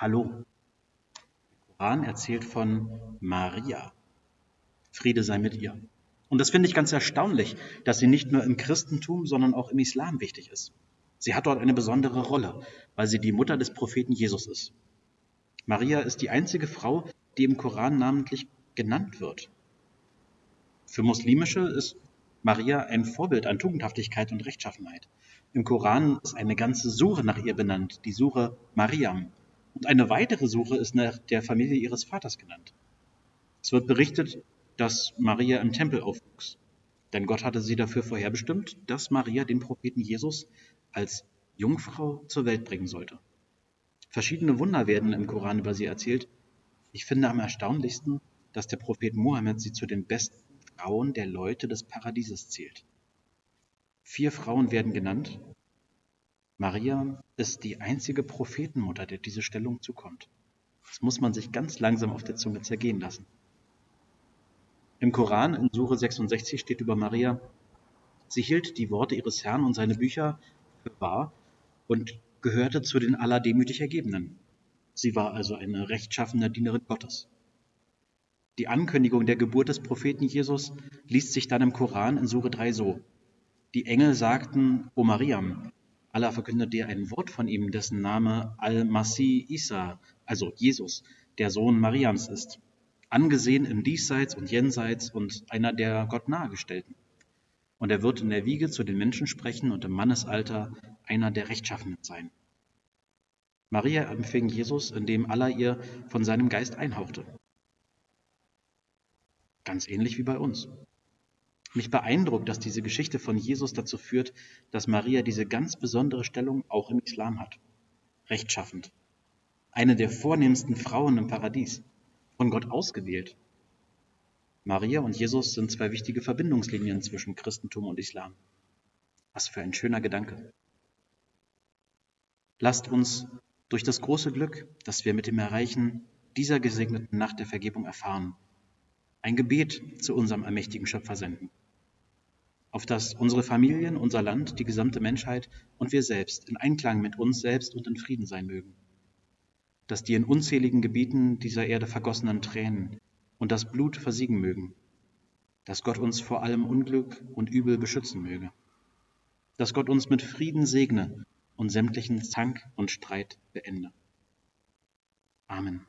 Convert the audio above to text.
Hallo. Der Koran erzählt von Maria. Friede sei mit ihr. Und das finde ich ganz erstaunlich, dass sie nicht nur im Christentum, sondern auch im Islam wichtig ist. Sie hat dort eine besondere Rolle, weil sie die Mutter des Propheten Jesus ist. Maria ist die einzige Frau, die im Koran namentlich genannt wird. Für Muslimische ist Maria ein Vorbild an Tugendhaftigkeit und Rechtschaffenheit. Im Koran ist eine ganze Suche nach ihr benannt, die Suche Mariam. Und eine weitere Suche ist nach der Familie ihres Vaters genannt. Es wird berichtet, dass Maria im Tempel aufwuchs. Denn Gott hatte sie dafür vorherbestimmt, dass Maria den Propheten Jesus als Jungfrau zur Welt bringen sollte. Verschiedene Wunder werden im Koran über sie erzählt. Ich finde am erstaunlichsten, dass der Prophet Mohammed sie zu den besten Frauen der Leute des Paradieses zählt. Vier Frauen werden genannt. Maria ist die einzige Prophetenmutter, der diese Stellung zukommt. Das muss man sich ganz langsam auf der Zunge zergehen lassen. Im Koran in Sure 66 steht über Maria, sie hielt die Worte ihres Herrn und seine Bücher für wahr und gehörte zu den allerdemütig Ergebenen. Sie war also eine rechtschaffene Dienerin Gottes. Die Ankündigung der Geburt des Propheten Jesus liest sich dann im Koran in Sure 3 so. Die Engel sagten, O Mariam, Allah verkündet dir ein Wort von ihm, dessen Name Al-Masih Isa, also Jesus, der Sohn Mariams ist angesehen im Diesseits und Jenseits und einer der Gott nahegestellten. Und er wird in der Wiege zu den Menschen sprechen und im Mannesalter einer der Rechtschaffenen sein. Maria empfing Jesus, indem Allah ihr von seinem Geist einhauchte. Ganz ähnlich wie bei uns. Mich beeindruckt, dass diese Geschichte von Jesus dazu führt, dass Maria diese ganz besondere Stellung auch im Islam hat. Rechtschaffend. Eine der vornehmsten Frauen im Paradies von Gott ausgewählt. Maria und Jesus sind zwei wichtige Verbindungslinien zwischen Christentum und Islam. Was für ein schöner Gedanke. Lasst uns durch das große Glück, das wir mit dem Erreichen dieser gesegneten Nacht der Vergebung erfahren, ein Gebet zu unserem allmächtigen Schöpfer senden, auf das unsere Familien, unser Land, die gesamte Menschheit und wir selbst in Einklang mit uns selbst und in Frieden sein mögen dass die in unzähligen Gebieten dieser Erde vergossenen Tränen und das Blut versiegen mögen, dass Gott uns vor allem Unglück und Übel beschützen möge, dass Gott uns mit Frieden segne und sämtlichen Zank und Streit beende. Amen.